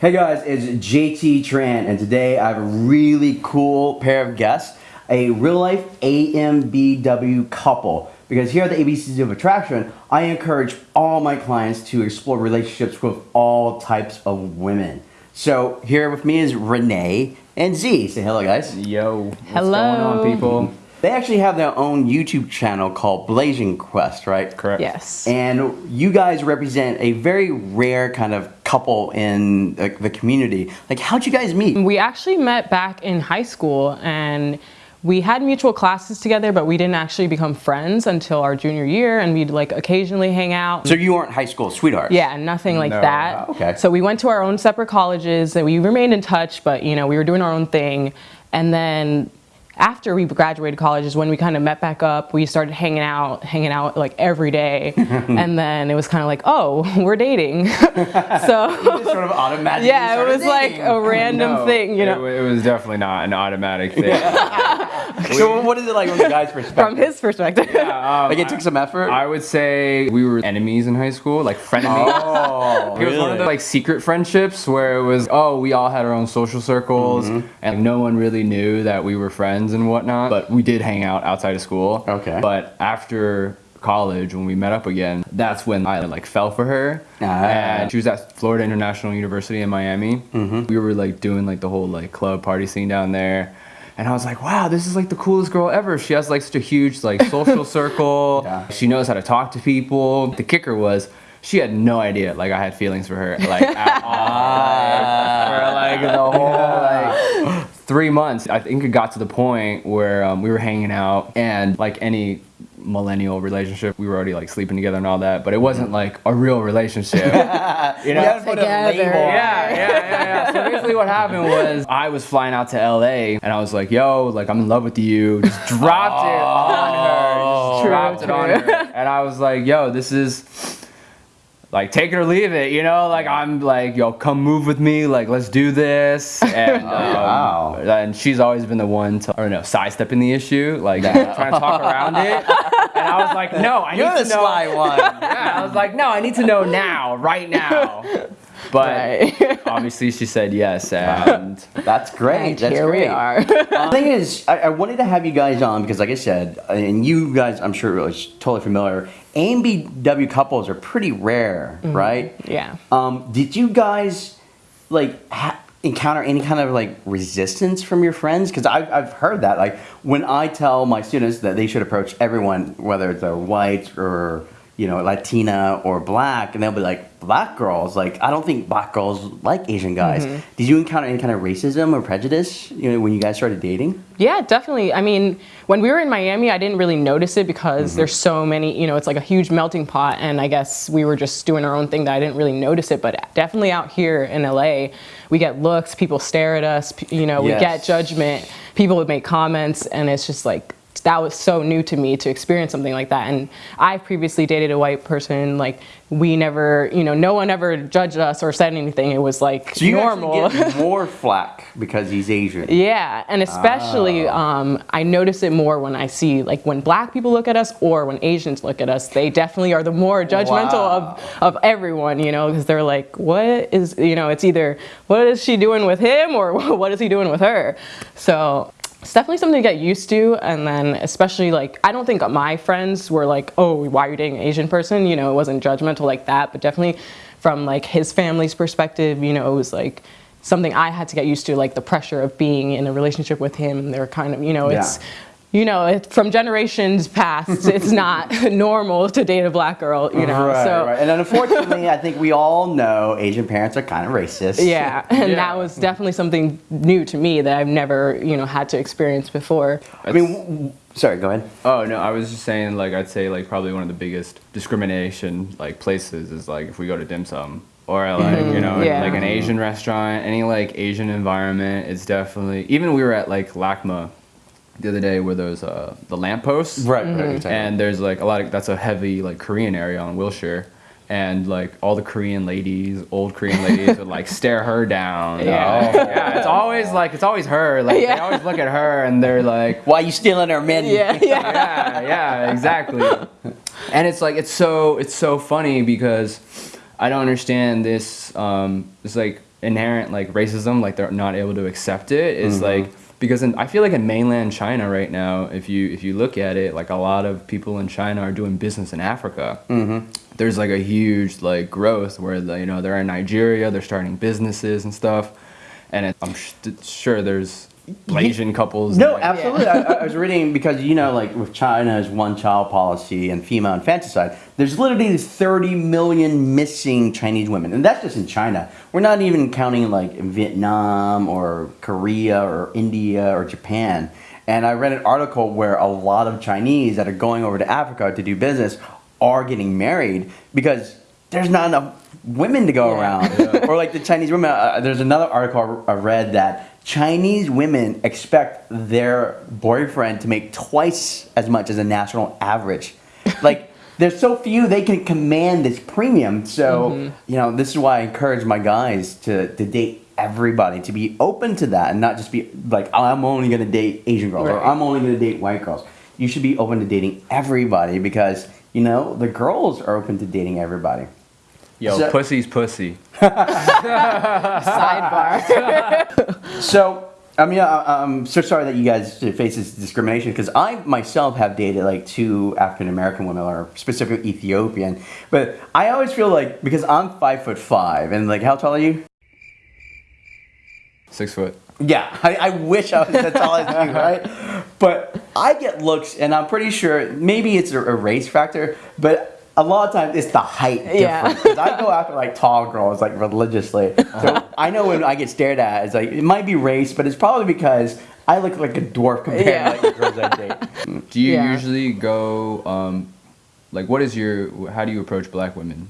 Hey guys, it's JT Tran, and today I have a really cool pair of guests, a real life AMBW couple. Because here at the ABCs of Attraction, I encourage all my clients to explore relationships with all types of women. So here with me is Renee and Z. Say hello, guys. Yo, what's Hello. going on, people? They actually have their own YouTube channel called Blasian Quest, right? Correct. Yes. And you guys represent a very rare kind of couple in the, the community. Like, how'd you guys meet? we actually met back in high school and we had mutual classes together, but we didn't actually become friends until our junior year and we'd like occasionally hang out. So you weren't high school sweethearts? yeah, nothing like No. that. Okay. So we went to our own separate colleges and we remained in touch, but you know, we were doing our own thing. And then after we graduated college is when we kind of met back up. We started hanging out, hanging out like every day. and then it was kind of like, oh, we're dating. so sort of automatically. yeah, it was like a random No, thing, you know. wa- It, was definitely not an automatic thing. So what is it like from the guy's perspective? From his perspective. Um, like it took some effort. I would say we were enemies in high school, like frenemies. oh, It was one of the like secret friendships where it was, oh, we all had our own social circles, Mm-hmm. and no one really knew that we were friends and whatnot. But we did hang out outside of school. Okay. But after college, when we met up again, that's when I like fell for her. Ah. And she was at Florida International University in Miami. Mm-hmm. We were like doing like the whole like club party scene down there. And I was like, wow, this is like the coolest girl ever. She has like such a huge like social circle. Yeah. She knows how to talk to people. The kicker was she had no idea like I had feelings for her like at all. for like the whole like three months. I think it got to the point where um, we were hanging out and like any millennial relationship, we were already like sleeping together and all that, but it wasn't like a real relationship. you know? Put a Together. label. Yeah, yeah, yeah, yeah. So basically, what happened was I was flying out to LA, and I was like, "Yo, like I'm in love with you." Just dropped it on her. Just True, dropped it on her, and I was like, "Yo, this is." Like take it or leave it, you know. Like I'm like, yo, come move with me. Like let's do this. And um, wow. and she's always been the one to, or no, sidestepping the issue, like trying to talk around it. And I was like, no, I You're need the to know. sly one. Yeah, I was like, no, I need to know now, right now. But Right. obviously, she said yes, and That's great. And That's here great. we are. the thing is, I, I wanted to have you guys on because, like I said, and you guys, I'm sure, are totally familiar. AMBW couples are pretty rare, right? yeah. Um, did you guys like ha- encounter any kind of like resistance from your friends? Because I've, I've heard that. Like when I tell my students that they should approach everyone, whether they're white or you know Latina or black, and they'll be like, "Black girls, like I don't think black girls like Asian guys." Mm-hmm. Did you encounter any kind of racism or prejudice? You know, when you guys started dating? Yeah, definitely. I mean, when we were in Miami, I didn't really notice it because mm-hmm. there's so many, you know, it's like a huge melting pot. And I guess we were just doing our own thing that I didn't really notice it. But definitely out here in LA, we get looks, people stare at us, you know, we Yes. get judgment, people would make comments. And it's just like, that was so new to me to experience something like that. And I've previously dated a white person. Like, we never, you know, no one ever judged us or said anything. It was like So you normal. get more flack because he's Asian. Yeah, and especially um, I notice it more when I see like when black people look at us or when Asians look at us. They definitely are the more judgmental Wow. of, of everyone, you know, because they're like, what is, you know, it's either what is she doing with him or what is he doing with her? So it's definitely something to get used to. And then especially like, I don't think my friends were like, oh, why are you dating an Asian person? You know, it wasn't judgmental like that, but definitely from like his family's perspective, you know, it was like, something I had to get used to, like the pressure of being in a relationship with him. They're kind of, you know, it's, Yeah. You know, it, from generations past, it's not normal to date a black girl, you know. right, so right. And unfortunately, I think we all know Asian parents are kind of racist. yeah, and Yeah. that was definitely something new to me that I've never, you know, had to experience before. I mean, w- w- sorry, go ahead. oh no, I was just saying like I'd say like probably one of the biggest discrimination like places is like if we go to dim sum or like mm-hmm. you know Yeah. like an Asian restaurant, any like Asian environment, it's definitely even we were at like LACMA the other day where there's uh the lampposts Right, right. exactly. and there's like a lot of that's a heavy like Korean area on Wilshire. And like all the Korean ladies, old Korean ladies would like stare her down. Yeah. Oh, yeah. It's always like it's always her. Like they always look at her and they're like, Why you stealing our men? Yeah, yeah. yeah, yeah, exactly. And it's like it's so it's so funny because I don't understand this. Um, it's like inherent like racism, like they're not able to accept it. Is like because in, I feel like in mainland China right now, if you if you look at it, like a lot of people in China are doing business in Africa. Mm-hmm. There's like a huge like growth where the, you know they're in Nigeria, they're starting businesses and stuff, and it, I'm sh- sure there's Asian couples. No, like- absolutely. I, I was reading because you know, like with China's one-child policy and female infanticide, there's literally 30 million missing Chinese women, and that's just in China. We're not even counting like Vietnam or Korea or India or Japan. And I read an article where a lot of Chinese that are going over to Africa to do business are getting married because there's not enough women to go Yeah. around. or like the Chinese women. Uh, there's another article I read that Chinese women expect their boyfriend to make twice as much as a national average. Like there's so few they can command this premium. So you know this is why I encourage my guys to to date everybody to be open to that and not just be like "Oh, I'm only gonna date Asian girls or I'm only gonna date white girls. You should be open to dating everybody because you know the girls are open to dating everybody. Yo, So- pussy's pussy. Sidebar. So, I mean, I, I'm so sorry that you guys face this discrimination because I myself have dated like two African American women or specifically Ethiopian, but I always feel like because I'm five foot five and like how tall are you? Six foot. Yeah, I, I wish I was as tall as you, right? But I get looks, and I'm pretty sure maybe it's a, a race factor, but a lot of times it's the height Yeah. difference. 'Cause I go after like tall girls like religiously. So I know when I get stared at, it's like it might be race, but it's probably because I look like a dwarf compared Yeah. to like the girls I date. Do you Yeah. usually go, um, like, what is your, how do you approach black women?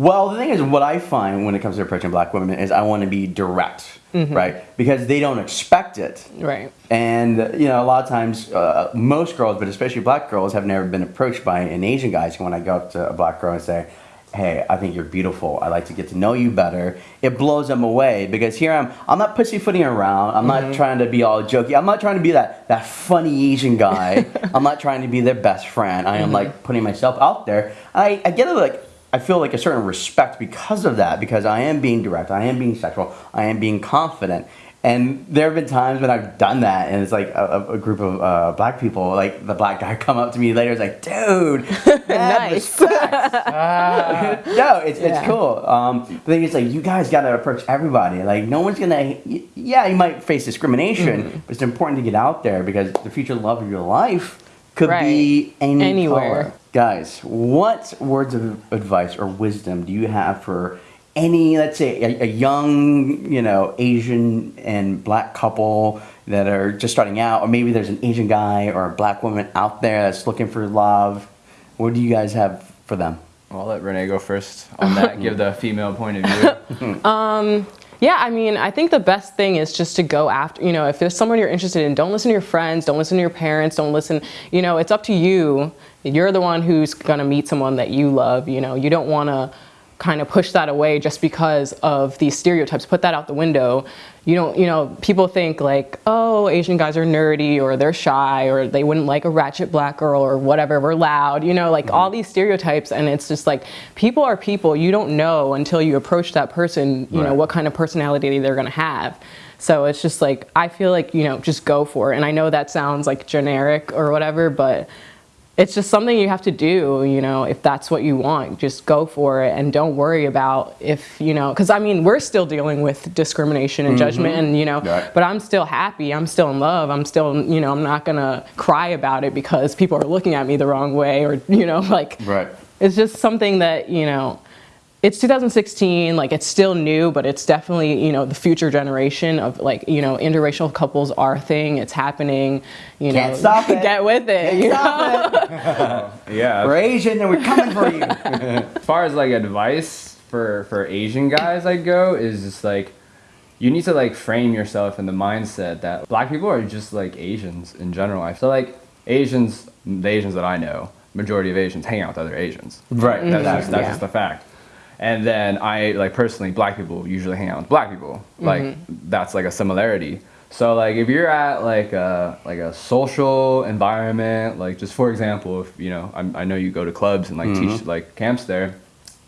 Well, the thing is, what I find when it comes to approaching black women is I want to be direct, mm-hmm. right? Because they don't expect it. right. And you know, a lot of times, uh, most girls, but especially black girls, have never been approached by an Asian guy. So when I go up to a black girl and say, "Hey, I think you're beautiful. I'd like to get to know you better," it blows them away because here I'm. I'm not pussyfooting around. I'm not mm-hmm. trying to be all jokey. I'm not trying to be that that funny Asian guy. I'm not trying to be their best friend. I am mm-hmm. like putting myself out there. I, I get it like. I feel like a certain respect because of that, because I am being direct, I am being sexual, I am being confident. And there have been times when I've done that, and it's like a, a- a group of uh, black people, like the black guy, come up to me later, is like, "Dude, mad Nice. respect." no, it's, it's cool. Um, the thing is, like, you guys got to approach everybody. Like, no one's gonna. Yeah, you might face discrimination, Mm-hmm. but it's important to get out there because the future love of your life could Right. be any Anywhere. color. Guys, what words of advice or wisdom do you have for any, let's say, a, a young, you know, Asian and black couple that are just starting out, or maybe there's an Asian guy or a black woman out there that's looking for love? What do you guys have for them? I'll let Renee go first on that, give the female point of view. Um, Yeah, I mean, I think the best thing is just to go after, you know, if there's someone you're interested in, don't listen to your friends, don't listen to your parents, don't listen, you know, it's up to you. You're the one who's gonna meet someone that you love, you know, you don't wanna kind of push that away just because of these stereotypes. Put that out the window. You don't, you know, people think like, oh, Asian guys are nerdy or they're shy or they wouldn't like a ratchet black girl or whatever, we're loud, you know, like all mm-hmm. these stereotypes. And it's just like, people are people. You don't know until you approach that person, you know, what kind of personality they're gonna have. So it's just like, I feel like, you know, just go for it. And I know that sounds like generic or whatever, but it's just something you have to do, you know, if that's what you want, just go for it and don't worry about if, you know, because I mean, we're still dealing with discrimination and mm-hmm. judgment and, you know, Right. but I'm still happy. I'm still in love. I'm still, you know, I'm not going to cry about it because people are looking at me the wrong way or, you know, like, Right. it's just something that, you know, it's 2016, like it's still new, but it's definitely, you know, the future generation of like, you know, interracial couples are a thing. It's happening, you Can't know, stop it. get with it. Can't you know? it. yeah. We're Asian and we're coming for you. as far as like advice for for Asian guys I go is just like you need to like frame yourself in the mindset that black people are just like Asians in general. I feel like Asians, the Asians that I know, majority of Asians hang out with other Asians. Right. That's just mm-hmm. that's Yeah. just a fact. And then I like personally, black people usually hang out with black people. Like that's like a similarity. So like if you're at like a like a social environment, like just for example, if you know I'm, I know you go to clubs and like teach like camps there.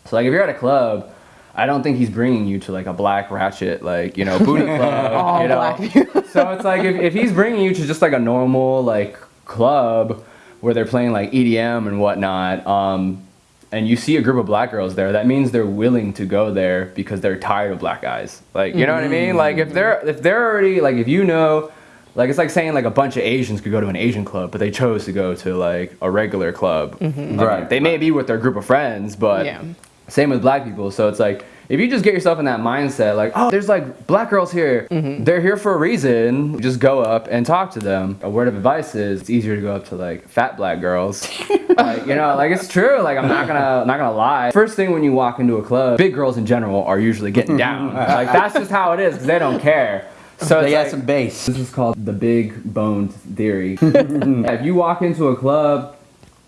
So like if you're at a club, I don't think he's bringing you to like a black ratchet, like you know, booty club. All you know? black so it's like if, if he's bringing you to just like a normal like club where they're playing like EDM and whatnot, um, and you see a group of black girls there, that means they're willing to go there because they're tired of black guys. Like you know what I mean? Like if they're if they're already like if you know. Like it's like saying like a bunch of Asians could go to an Asian club, but they chose to go to like a regular club. Mm-hmm. I mean, Right. they may be with their group of friends, but Yeah. same with black people. So it's like if you just get yourself in that mindset, like, oh, there's like black girls here. Mm-hmm. They're here for a reason. Just go up and talk to them. A word of advice is it's easier to go up to like fat black girls. like, you know, like it's true. Like I'm not gonna I'm not gonna lie. First thing when you walk into a club, big girls in general are usually getting down. like that's just how it is because they don't care. So They got like- some bass. this is called the big boned theory. if you walk into a club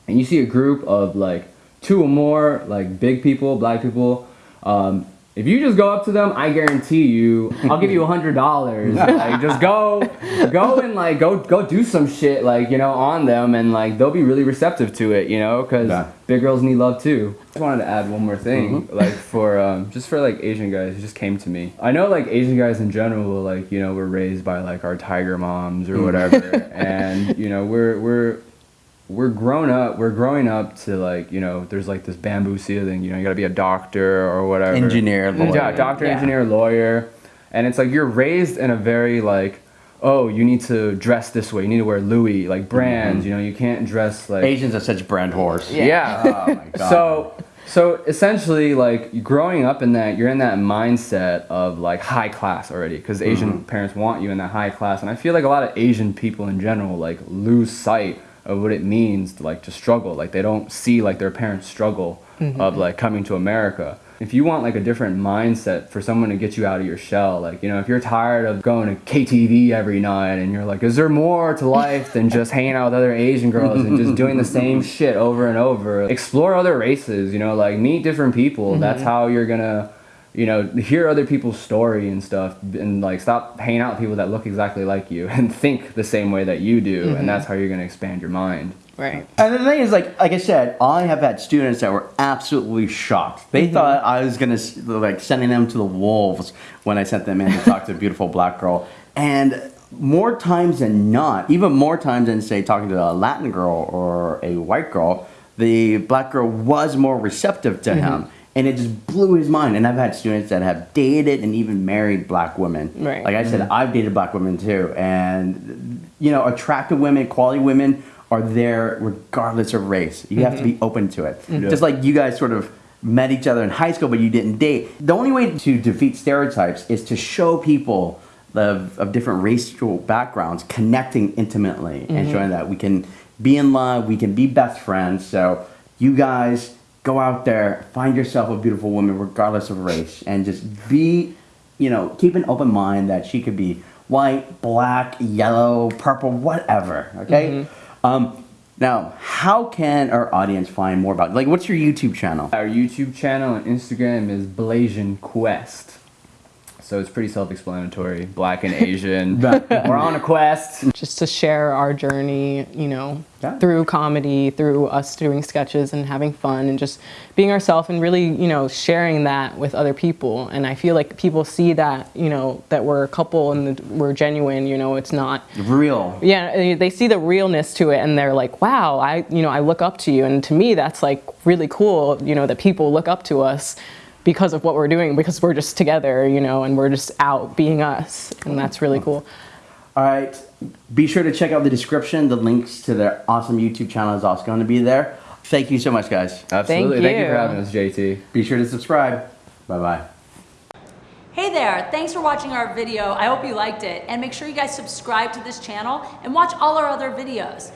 and you see a group of like two or more like big people, black people, um, if you just go up to them, I guarantee you, I'll give you a hundred dollars. Like just go, go and like go go do some shit like you know on them, and like they'll be really receptive to it, you know, because Yeah. big girls need love too. I just wanted to add one more thing, like for um, just for like Asian guys, it just came to me. I know like Asian guys in general, like you know, we're raised by like our tiger moms or whatever, and you know, we're we're we're grown up. We're growing up to like you know, there's like this bamboo ceiling. You know, you got to be a doctor or whatever. Engineer, Yeah, lawyer. doctor, Yeah. engineer, lawyer, and it's like you're raised in a very like. Oh, you need to dress this way. You need to wear Louis, like mm-hmm. brands. You know, you can't dress like Asians are such brand whores. yeah. Oh my god. So so essentially like growing up in that you're in that mindset of like high class already because Asian mm-hmm. parents want you in that high class and I feel like a lot of Asian people in general like lose sight of what it means to like to struggle like they don't see like their parents struggle mm-hmm. of like coming to America. If you want like a different mindset for someone to get you out of your shell, like you know, if you're tired of going to KTV every night and you're like, is there more to life than just hanging out with other Asian girls and just doing the same shit over and over? Explore other races, you know, like meet different people. That's mm-hmm. how you're gonna, you know, hear other people's story and stuff, and like stop hanging out with people that look exactly like you and think the same way that you do, and mm-hmm. that's how you're gonna expand your mind. Right. And the thing is, like, like I said, I have had students that were absolutely shocked. They mm-hmm. thought I was gonna like sending them to the wolves when I sent them in to talk to a beautiful black girl. And more times than not, even more times than say talking to a Latin girl or a white girl, the black girl was more receptive to mm-hmm. him. And it just blew his mind. And I've had students that have dated and even married black women. Right. Like I said, mm-hmm. I've dated black women too. And, you know, attractive women, quality women are there regardless of race. You have to be mm-hmm. open to it. Mm-hmm. Just like you guys sort of met each other in high school, but you didn't date. The only way to defeat stereotypes is to show people of, of different racial backgrounds connecting intimately and showing that we can be in love, we can be best friends. So you guys go out there, find yourself a beautiful woman regardless of race, and just be, you know, keep an open mind that she could be white, black, yellow, purple, whatever. Okay. Um, now, how can our audience find more about? Like, what's your YouTube channel? Our YouTube channel and Instagram is Blasian Quest. So it's pretty self-explanatory. Black and Asian. We're on a quest. just to share our journey, you know, Yeah. through comedy, through us doing sketches and having fun and just being ourselves and really, you know, sharing that with other people. And I feel like people see that, you know, that we're a couple and we're genuine, you know, it's not Real. yeah, they see the realness to it and they're like, wow, I, you know, I look up to you. And to me, that's like really cool, you know, that people look up to us because of what we're doing, because we're just together, you know, and we're just out being us. And that's really cool. All right. Be sure to check out the description. The links to their awesome YouTube channel is also going to be there. Thank you so much, guys. Absolutely. Thank you you. for having us, JT. Be sure to subscribe. Bye bye. Hey there, thanks for watching our video. I hope you liked it. And make sure you guys subscribe to this channel and watch all our other videos.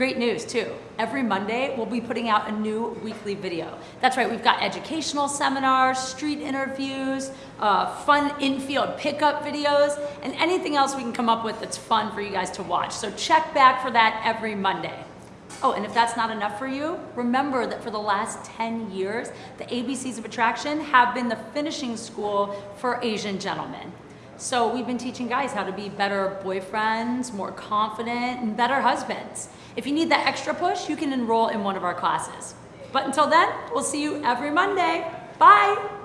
Great news too. Every Monday, we'll be putting out a new weekly video. That's right, we've got educational seminars, street interviews, uh, fun infield pickup videos, and anything else we can come up with that's fun for you guys to watch. So check back for that every Monday. Oh, and if that's not enough for you, remember that for the last 10 years, the ABCs of Attraction have been the finishing school for Asian gentlemen. So we've been teaching guys how to be better boyfriends, more confident, and better husbands. If you need that extra push, you can enroll in one of our classes. But until then, we'll see you every Monday. Bye!